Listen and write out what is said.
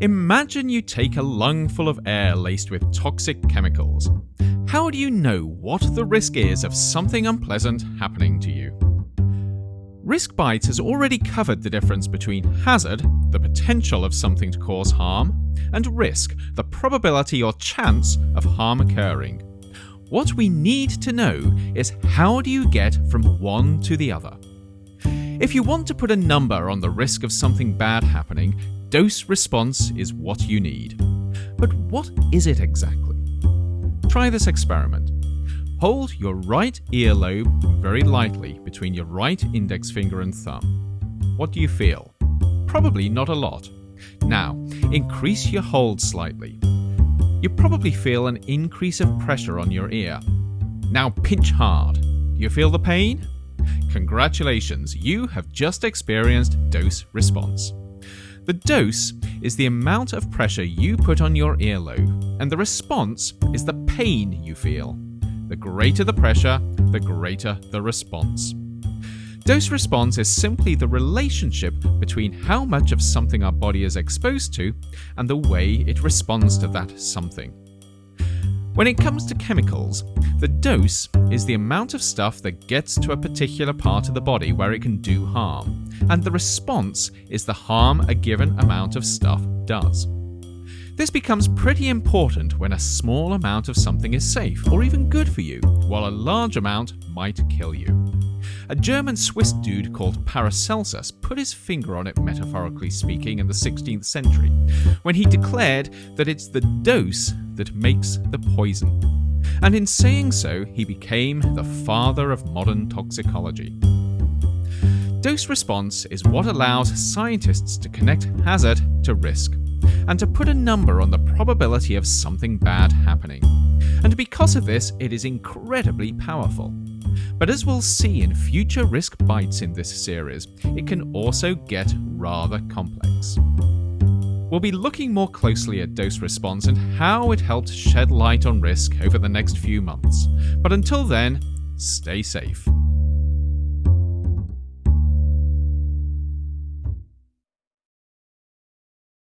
Imagine you take a lungful of air laced with toxic chemicals. How do you know what the risk is of something unpleasant happening to you? Risk Bites has already covered the difference between hazard, the potential of something to cause harm, and risk, the probability or chance of harm occurring. What we need to know is how do you get from one to the other? If you want to put a number on the risk of something bad happening, dose response is what you need. But what is it exactly? Try this experiment. Hold your right earlobe very lightly between your right index finger and thumb. What do you feel? Probably not a lot. Now, increase your hold slightly. You probably feel an increase of pressure on your ear. Now pinch hard. Do you feel the pain? Congratulations, you have just experienced dose response. The dose is the amount of pressure you put on your earlobe, and the response is the pain you feel. The greater the pressure, the greater the response. Dose response is simply the relationship between how much of something our body is exposed to and the way it responds to that something. When it comes to chemicals, the dose is the amount of stuff that gets to a particular part of the body where it can do harm, and the response is the harm a given amount of stuff does. This becomes pretty important when a small amount of something is safe or even good for you, while a large amount might kill you. A German Swiss dude called Paracelsus put his finger on it, metaphorically speaking, in the 16th century, when he declared that it's the dose that makes the poison. And in saying so, he became the father of modern toxicology. Dose response is what allows scientists to connect hazard to risk, and to put a number on the probability of something bad happening. And because of this, it is incredibly powerful. But as we'll see in future risk bites in this series, it can also get rather complex. We'll be looking more closely at dose response and how it helped shed light on risk over the next few months. But until then, stay safe.